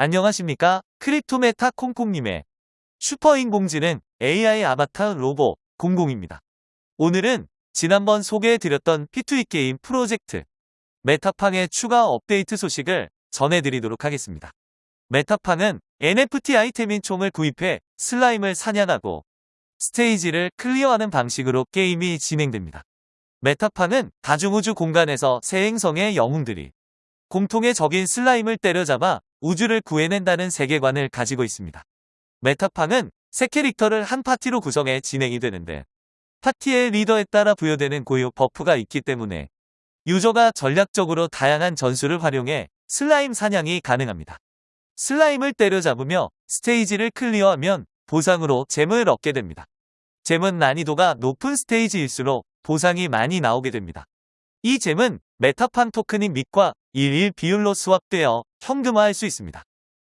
안녕하십니까? 크립토메타 콩콩님의 슈퍼인공지능 AI 아바타 로보 00입니다. 오늘은 지난번 소개해드렸던 P2E 게임 프로젝트 메타팡의 추가 업데이트 소식을 전해드리도록 하겠습니다. 메타팡은 NFT 아이템인 총을 구입해 슬라임을 사냥하고 스테이지를 클리어하는 방식으로 게임이 진행됩니다. 메타팡은 다중우주 공간에서 세 행성의 영웅들이 공통의 적인 슬라임을 때려잡아 우주를 구해낸다는 세계관을 가지고 있습니다. 메타팡은 세 캐릭터를 한 파티로 구성해 진행이 되는데 파티의 리더에 따라 부여되는 고유 buff가 있기 때문에 유저가 전략적으로 다양한 전술을 활용해 슬라임 사냥이 가능합니다. 슬라임을 때려잡으며 스테이지를 클리어하면 보상으로 gem을 얻게 됩니다. gem은 난이도가 높은 스테이지일수록 보상이 많이 나오게 됩니다. 이 gem은 메타팡 토큰인 밉과 1대1 비율로 swap되어 현금화할 수 있습니다.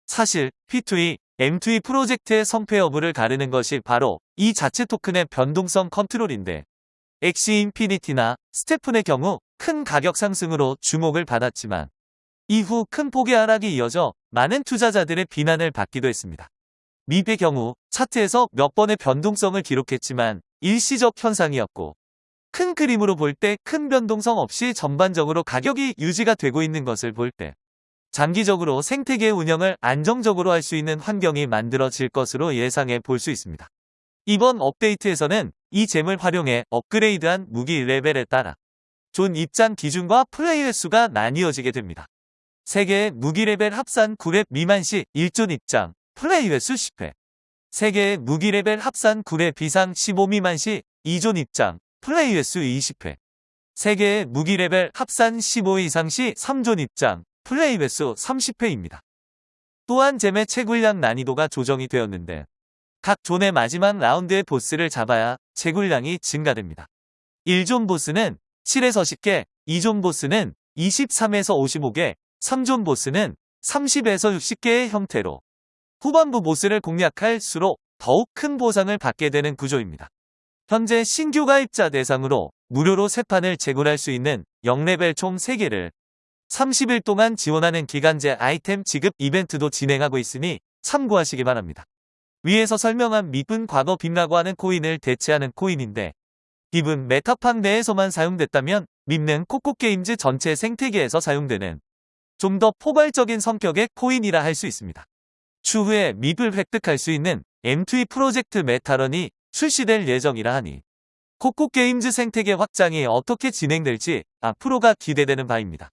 사실 P2E, M2E 프로젝트의 성패 여부를 가르는 것이 바로 이 자체 토큰의 변동성 컨트롤인데 Axie Infinity나 STEPN의 경우 큰 가격 상승으로 주목을 받았지만 이후 큰 폭의 하락이 이어져 많은 투자자들의 비난을 받기도 했습니다. 밉의 경우 차트에서 몇 번의 변동성을 기록했지만 일시적 현상이었고 큰 그림으로 볼 때 큰 변동성 없이 전반적으로 가격이 유지가 되고 있는 것을 볼 때 장기적으로 생태계 운영을 안정적으로 할 수 있는 환경이 만들어질 것으로 예상해 볼 수 있습니다. 이번 업데이트에서는 이 gem을 활용해 업그레이드한 무기 레벨에 따라 존 입장 기준과 플레이 횟수가 나뉘어지게 됩니다. 3개의 무기 레벨 합산 9렙 미만 시 1zone 입장, 플레이 횟수 10회 3개의 무기 레벨 합산 9렙 이상 15 미만 시 2zone 입장, 플레이 횟수 20회 3개의 무기 레벨 합산 15 이상 시 3zone 입장, 플레이 횟수 30회입니다. 또한 잼의 채굴량 난이도가 조정이 되었는데 각 zone의 마지막 라운드의 보스를 잡아야 채굴량이 증가됩니다. 1zone 보스는 7에서 10개, 2zone 보스는 23에서 55개, 3zone 보스는 30에서 60개의 형태로 후반부 보스를 공략할수록 더욱 큰 보상을 받게 되는 구조입니다. 현재 신규 가입자 대상으로 무료로 세 판을 제공할 수 있는 0레벨 총 3개를 30일 동안 지원하는 기간제 아이템 지급 이벤트도 진행하고 있으니 참고하시기 바랍니다. 위에서 설명한 밉은 과거 빕이라고 하는 코인을 대체하는 코인인데 빕은 메타팡 내에서만 사용됐다면 밉는 코코게임즈 전체 생태계에서 사용되는 좀 더 포괄적인 성격의 코인이라 할 수 있습니다. 추후에 밉을 획득할 수 있는 M2E 프로젝트 메타런이 출시될 예정이라 하니 코코게임즈 생태계 확장이 어떻게 진행될지 앞으로가 기대되는 바입니다.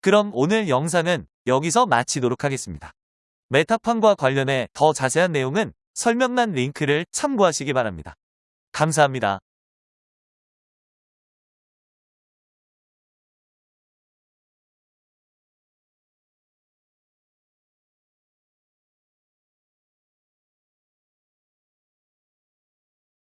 그럼 오늘 영상은 여기서 마치도록 하겠습니다. 메타팡과 관련해 더 자세한 내용은 설명란 링크를 참고하시기 바랍니다. 감사합니다.